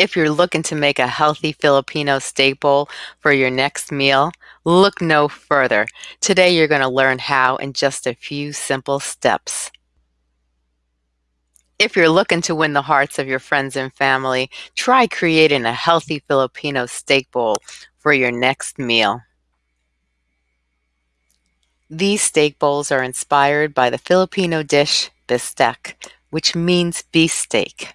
If you're looking to make a healthy Filipino staple for your next meal, look no further. Today you're going to learn how in just a few simple steps. If you're looking to win the hearts of your friends and family, try creating a healthy Filipino steak bowl for your next meal. These steak bowls are inspired by the Filipino dish bistec, which means beef steak.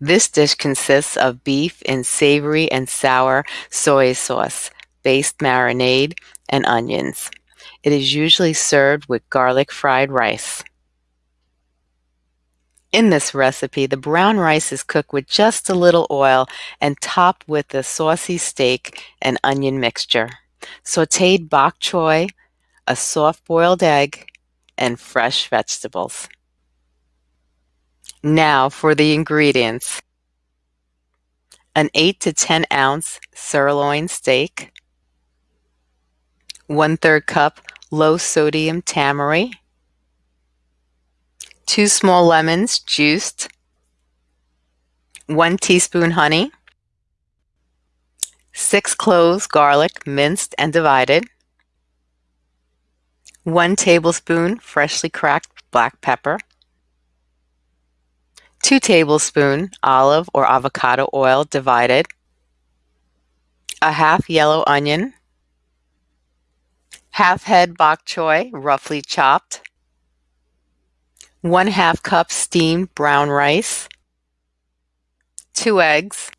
This dish consists of beef in savory and sour soy sauce based marinade and onions. It is usually served with garlic fried rice. In this recipe, the brown rice is cooked with just a little oil and topped with a saucy steak and onion mixture, sauteed bok choy, a soft boiled egg, and fresh vegetables. Now for the ingredients. An 8 to 10 ounce sirloin steak, 1 3rd cup low sodium tamari, 2 small lemons juiced, 1 teaspoon honey, 6 cloves garlic minced and divided, 1 tablespoon freshly cracked black pepper, 2 tablespoon olive or avocado oil divided, a half yellow onion, half head bok choy roughly chopped, 1 half cup steamed brown rice, 2 eggs,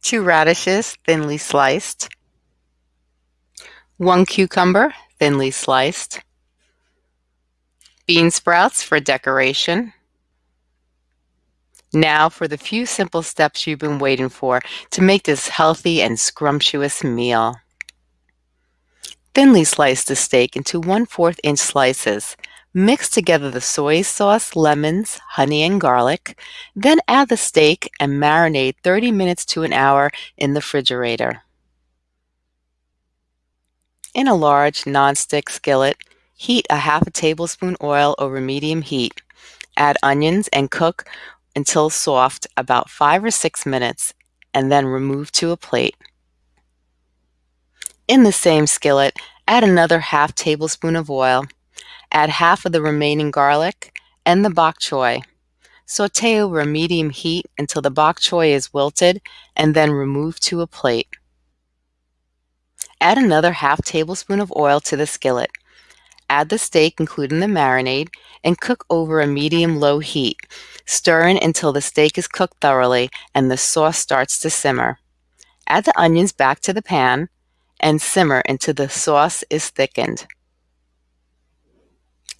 2 radishes thinly sliced, 1 cucumber thinly sliced, bean sprouts for decoration, now for the few simple steps you've been waiting for to make this healthy and scrumptious meal. Thinly slice the steak into 1 4th inch slices. Mix together the soy sauce, lemons, honey, and garlic. Then add the steak and marinate 30 minutes to an hour in the refrigerator. In a large nonstick skillet, heat a half a tablespoon oil over medium heat. Add onions and cook until soft about 5 or 6 minutes and then remove to a plate. In the same skillet, add another half tablespoon of oil. Add half of the remaining garlic and the bok choy. Saute over a medium heat until the bok choy is wilted and then remove to a plate. Add another half tablespoon of oil to the skillet. Add the steak, including the marinade, and cook over a medium-low heat, stirring until the steak is cooked thoroughly and the sauce starts to simmer. Add the onions back to the pan and simmer until the sauce is thickened.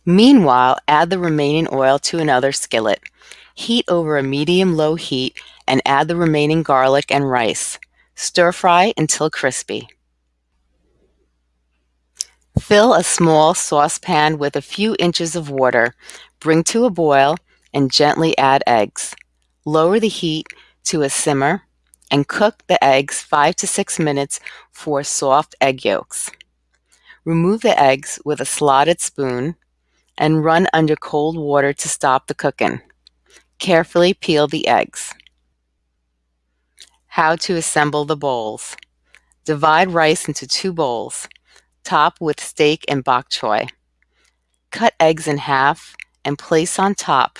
Meanwhile, add the remaining oil to another skillet. Heat over a medium-low heat and add the remaining garlic and rice. Stir fry until crispy. Fill a small saucepan with a few inches of water, bring to a boil, and gently add eggs. Lower the heat to a simmer and cook the eggs 5 to 6 minutes for soft egg yolks. Remove the eggs with a slotted spoon and run under cold water to stop the cooking. Carefully peel the eggs. How to assemble the bowls. Divide rice into two bowls. Top with steak and bok choy. Cut eggs in half and place on top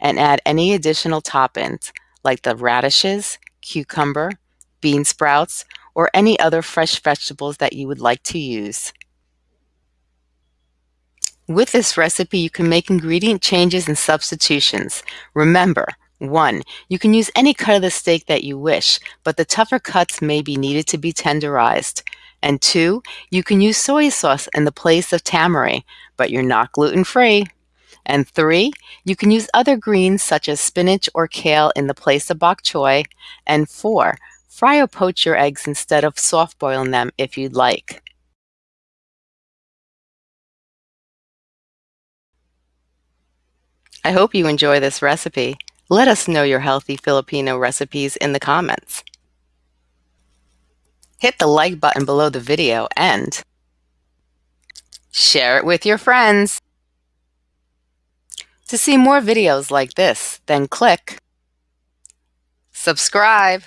and add any additional toppings like the radishes, cucumber, bean sprouts, or any other fresh vegetables that you would like to use. With this recipe, you can make ingredient changes and substitutions. Remember, 1. You can use any cut of the steak that you wish, but the tougher cuts may be needed to be tenderized. And two, you can use soy sauce in the place of tamari, but you're not gluten-free. And three, you can use other greens such as spinach or kale in the place of bok choy. And four, fry or poach your eggs instead of soft boiling them if you'd like. I hope you enjoy this recipe. Let us know your healthy Filipino recipes in the comments. Hit the like button below the video and share it with your friends. To see more videos like this, then click Subscribe.